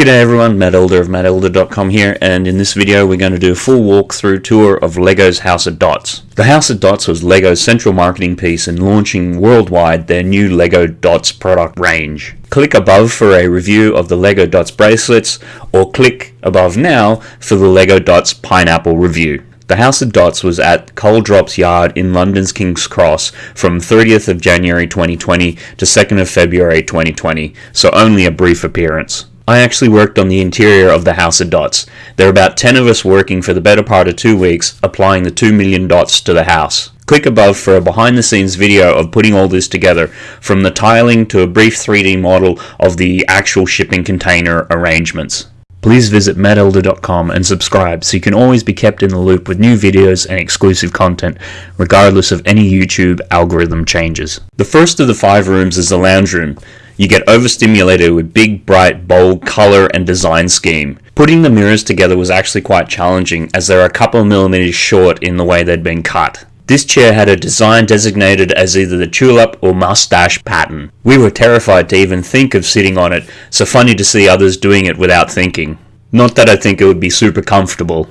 G'day everyone, Matt Elder of mattelder.com here, and in this video we're going to do a full walkthrough tour of LEGO's House of Dots. The House of Dots was LEGO's central marketing piece in launching worldwide their new LEGO Dots product range. Click above for a review of the LEGO Dots bracelets, or click above now for the LEGO Dots Pineapple review. The House of Dots was at Coal Drops Yard in London's King's Cross from 30th of January 2020 to 2nd of February 2020, so only a brief appearance. I actually worked on the interior of the House of Dots. There are about 10 of us working for the better part of two weeks, applying the 2 million dots to the house. Click above for a behind the scenes video of putting all this together, from the tiling to a brief 3D model of the actual shipping container arrangements. Please visit mattelder.com and subscribe so you can always be kept in the loop with new videos and exclusive content, regardless of any YouTube algorithm changes. The first of the five rooms is the lounge room you get overstimulated with big, bright, bold color and design scheme. Putting the mirrors together was actually quite challenging as they are a couple of millimeters short in the way they'd been cut. This chair had a design designated as either the tulip or mustache pattern. We were terrified to even think of sitting on it, so funny to see others doing it without thinking. Not that I think it would be super comfortable.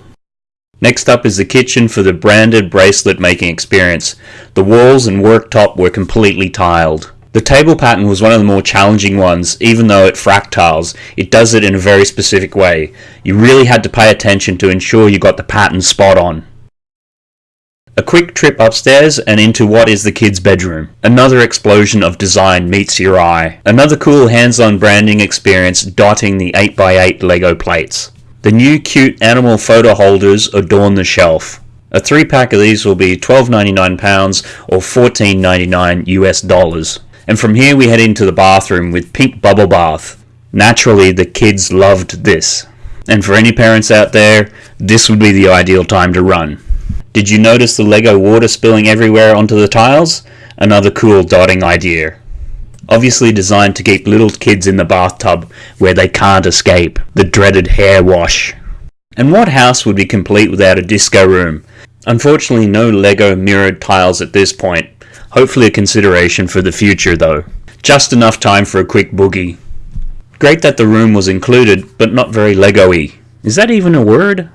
Next up is the kitchen for the branded bracelet making experience. The walls and worktop were completely tiled. The table pattern was one of the more challenging ones, even though it fractals, it does it in a very specific way. You really had to pay attention to ensure you got the pattern spot on. A quick trip upstairs and into what is the kids' bedroom. Another explosion of design meets your eye. Another cool hands-on branding experience dotting the 8x8 Lego plates. The new cute animal photo holders adorn the shelf. A three pack of these will be £12.99 or $14.99 US dollars and from here we head into the bathroom with pink bubble bath. Naturally, the kids loved this. And for any parents out there, this would be the ideal time to run. Did you notice the Lego water spilling everywhere onto the tiles? Another cool dotting idea. Obviously designed to keep little kids in the bathtub where they can't escape the dreaded hair wash. And what house would be complete without a disco room? Unfortunately no Lego mirrored tiles at this point, Hopefully a consideration for the future though. Just enough time for a quick boogie. Great that the room was included, but not very Lego-y. Is that even a word?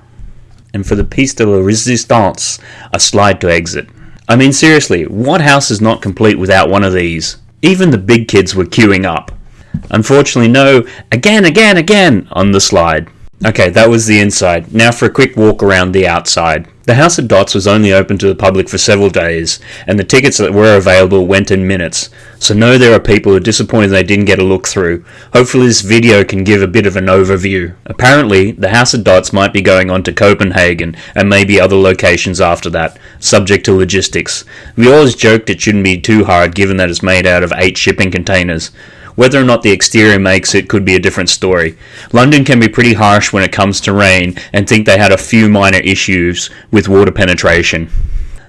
And for the piece de la resistance, a slide to exit. I mean seriously, what house is not complete without one of these? Even the big kids were queuing up. Unfortunately no, again, again, again on the slide. Okay, that was the inside. Now for a quick walk around the outside. The House of Dots was only open to the public for several days, and the tickets that were available went in minutes, so know there are people who are disappointed they didn't get a look through. Hopefully this video can give a bit of an overview. Apparently, the House of Dots might be going on to Copenhagen, and maybe other locations after that, subject to logistics. We always joked it shouldn't be too hard given that it's made out of 8 shipping containers. Whether or not the exterior makes it could be a different story. London can be pretty harsh when it comes to rain and think they had a few minor issues with water penetration.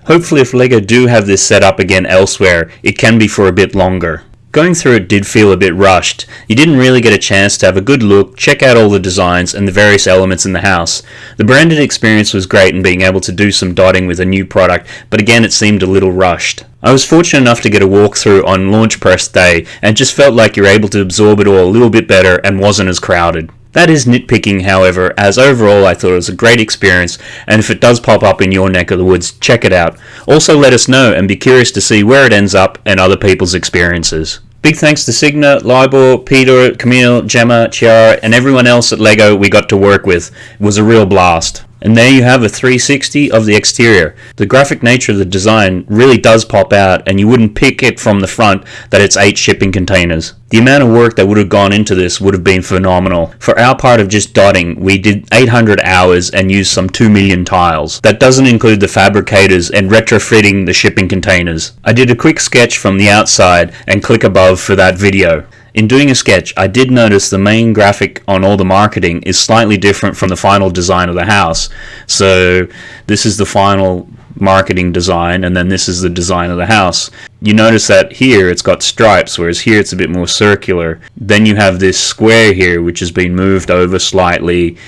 Hopefully if LEGO do have this set up again elsewhere, it can be for a bit longer. Going through it did feel a bit rushed. You didn't really get a chance to have a good look, check out all the designs and the various elements in the house. The branded experience was great in being able to do some dotting with a new product, but again it seemed a little rushed. I was fortunate enough to get a walkthrough on launch press day and just felt like you're able to absorb it all a little bit better and wasn't as crowded. That is nitpicking, however, as overall I thought it was a great experience, and if it does pop up in your neck of the woods, check it out. Also let us know and be curious to see where it ends up and other people's experiences. Big thanks to Signa, Libor, Peter, Camille, Gemma, Chiara, and everyone else at LEGO we got to work with. It was a real blast. And there you have a 360 of the exterior. The graphic nature of the design really does pop out and you wouldn't pick it from the front that it's 8 shipping containers. The amount of work that would have gone into this would have been phenomenal. For our part of just dotting, we did 800 hours and used some 2 million tiles. That doesn't include the fabricators and retrofitting the shipping containers. I did a quick sketch from the outside and click above for that video. In doing a sketch, I did notice the main graphic on all the marketing is slightly different from the final design of the house. So this is the final marketing design and then this is the design of the house. You notice that here it's got stripes whereas here it's a bit more circular. Then you have this square here which has been moved over slightly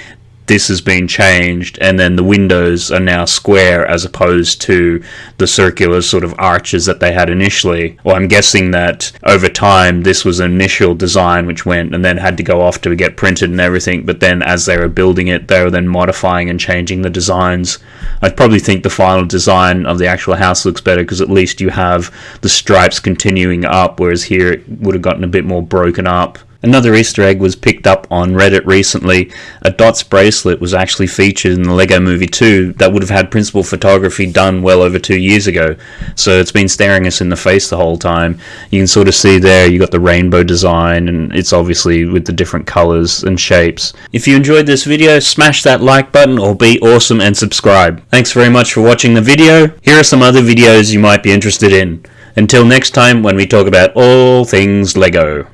this has been changed, and then the windows are now square as opposed to the circular sort of arches that they had initially. Well, I'm guessing that over time this was an initial design which went and then had to go off to get printed and everything, but then as they were building it, they were then modifying and changing the designs. I'd probably think the final design of the actual house looks better because at least you have the stripes continuing up, whereas here it would have gotten a bit more broken up. Another Easter egg was picked up on Reddit recently. A Dots bracelet was actually featured in the Lego Movie 2 that would have had principal photography done well over two years ago. So it's been staring us in the face the whole time. You can sort of see there you got the rainbow design and it's obviously with the different colors and shapes. If you enjoyed this video, smash that like button or be awesome and subscribe. Thanks very much for watching the video. Here are some other videos you might be interested in. Until next time when we talk about all things Lego.